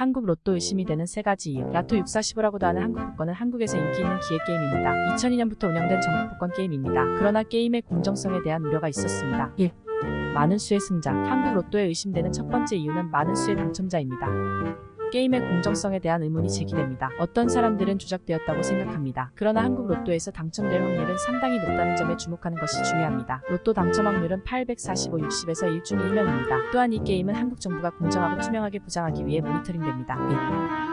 한국 로또 의심이 되는 세 가지 이유. 라토 6415라고도 하는 한국 복권은 한국에서 인기 있는 기획 게임입니다. 2002년부터 운영된 전국 복권 게임입니다. 그러나 게임의 공정성에 대한 우려가 있었습니다. 1. 많은 수의 승자. 한국 로또에 의심되는 첫 번째 이유는 많은 수의 당첨자입니다. 게임의 공정성에 대한 의문이 제기됩니다. 어떤 사람들은 조작되었다고 생각합니다. 그러나 한국 로또에서 당첨될 확률은 상당히 높다는 점에 주목하는 것이 중요합니다. 로또 당첨 확률은 845, 60에서 1중에 1년입니다. 또한 이 게임은 한국 정부가 공정하고 투명하게 보장하기 위해 모니터링됩니다.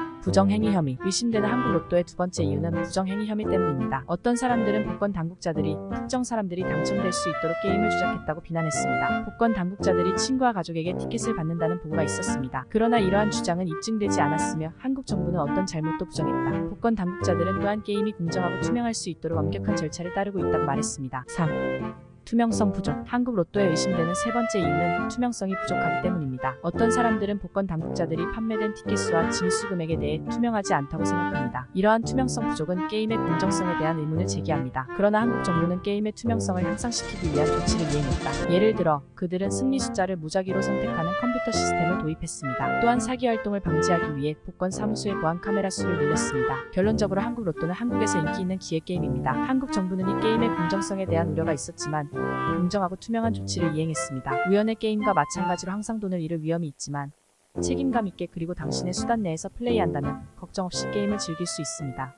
1. 부정행위 혐의. 의심되는 한국 로또의 두 번째 이유는 부정행위 혐의 때문입니다. 어떤 사람들은 복권 당국자들이 특정 사람들이 당첨될 수 있도록 게임을 조작했다고 비난했습니다. 복권 당국자들이 친구와 가족에게 티켓을 받는다는 보고가 있었습니다. 그러나 이러한 주장은 입증되지 않았으며 한국 정부는 어떤 잘못도 부정했다. 복권 당국자들은 또한 게임이 공정하고 투명할 수 있도록 완벽한 절차를 따르고 있다고 말했습니다. 3. 투명성 부족. 한국 로또에 의심되는 세 번째 이유는 투명성이 부족하기 때문입니다. 어떤 사람들은 복권 당국자들이 판매된 티켓 수와 징수 금액에 대해 투명하지 않다고 생각합니다. 이러한 투명성 부족은 게임의 공정성에 대한 의문을 제기합니다. 그러나 한국 정부는 게임의 투명성을 향상시키기 위한 조치를 이행했다. 예를 들어 그들은 승리 숫자를 무작위로 선택하는 컴퓨터 시스템을 도입했습니다. 또한 사기 활동을 방지하기 위해 복권 사무소의 보안 카메라 수를 늘렸습니다. 결론적으로 한국 로또는 한국에서 인기 있는 기획 게임입니다. 한국 정부는 이 게임의 공정성에 대한 우려가 있었지만 공정하고 투명한 조치를 이행했습니다. 우연의 게임과 마찬가지로 항상 돈을 잃을 위험이 있지만 책임감 있게 그리고 당신의 수단 내에서 플레이한다면 걱정 없이 게임을 즐길 수 있습니다.